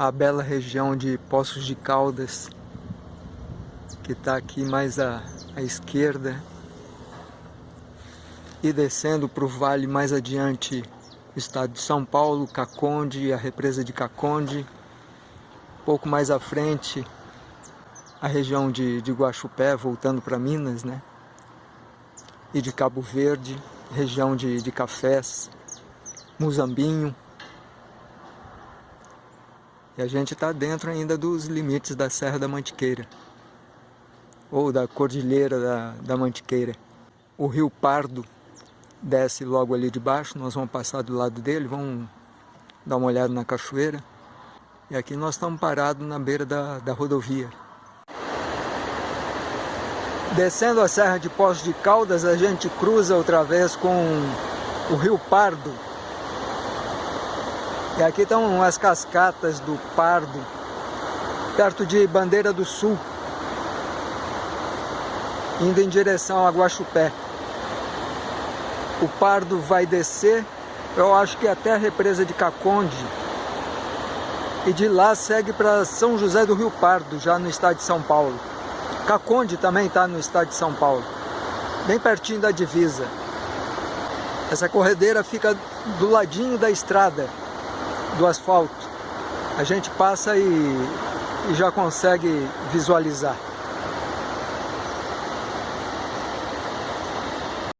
a bela região de Poços de Caldas, que está aqui mais à, à esquerda, e descendo para o vale mais adiante, estado de São Paulo, Caconde, a represa de Caconde, pouco mais à frente, a região de, de Guaxupé, voltando para Minas, né? E de Cabo Verde, região de, de cafés, Muzambinho, e a gente está dentro ainda dos limites da Serra da Mantiqueira, ou da Cordilheira da, da Mantiqueira. O Rio Pardo desce logo ali de baixo, nós vamos passar do lado dele, vamos dar uma olhada na cachoeira. E aqui nós estamos parados na beira da, da rodovia. Descendo a Serra de Poços de Caldas, a gente cruza outra vez com o Rio Pardo, e aqui estão as cascatas do Pardo, perto de Bandeira do Sul, indo em direção a Guaxupé. O Pardo vai descer, eu acho que até a represa de Caconde, e de lá segue para São José do Rio Pardo, já no estado de São Paulo. Caconde também está no estado de São Paulo, bem pertinho da divisa. Essa corredeira fica do ladinho da estrada, do asfalto. A gente passa e, e já consegue visualizar.